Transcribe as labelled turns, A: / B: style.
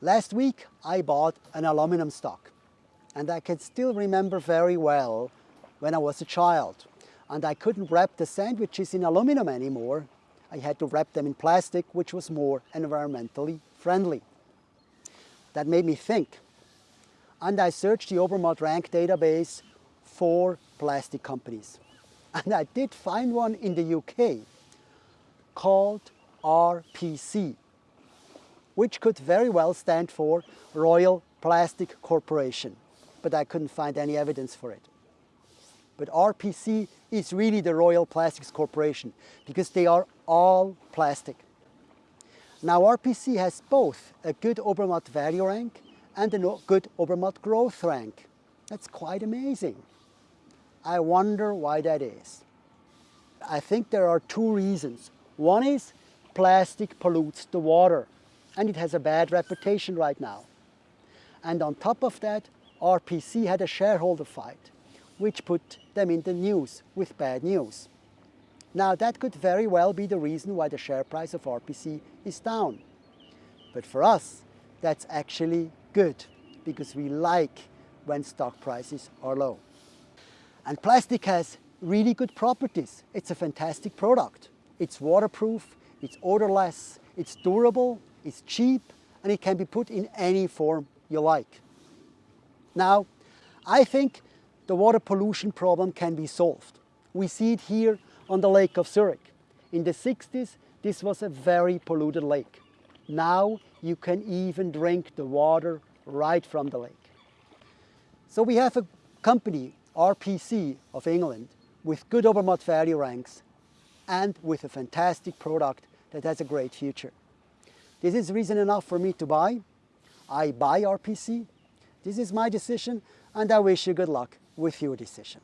A: Last week I bought an aluminum stock and I can still remember very well when I was a child and I couldn't wrap the sandwiches in aluminum anymore. I had to wrap them in plastic which was more environmentally friendly. That made me think and I searched the Obermatt rank database for plastic companies. And I did find one in the UK called RPC, which could very well stand for Royal Plastic Corporation, but I couldn't find any evidence for it. But RPC is really the Royal Plastics Corporation because they are all plastic. Now RPC has both a good Obermatt value rank and a good Obermatt growth rank. That's quite amazing. I wonder why that is. I think there are two reasons. One is plastic pollutes the water and it has a bad reputation right now. And on top of that, RPC had a shareholder fight, which put them in the news with bad news. Now that could very well be the reason why the share price of RPC is down. But for us, that's actually good because we like when stock prices are low. And plastic has really good properties. It's a fantastic product. It's waterproof, it's odorless, it's durable, it's cheap, and it can be put in any form you like. Now, I think the water pollution problem can be solved. We see it here on the Lake of Zurich. In the 60s, this was a very polluted lake. Now you can even drink the water right from the lake. So we have a company, RPC of England, with good Obermatt value ranks and with a fantastic product that has a great future. This is reason enough for me to buy. I buy RPC. This is my decision and I wish you good luck with your decision.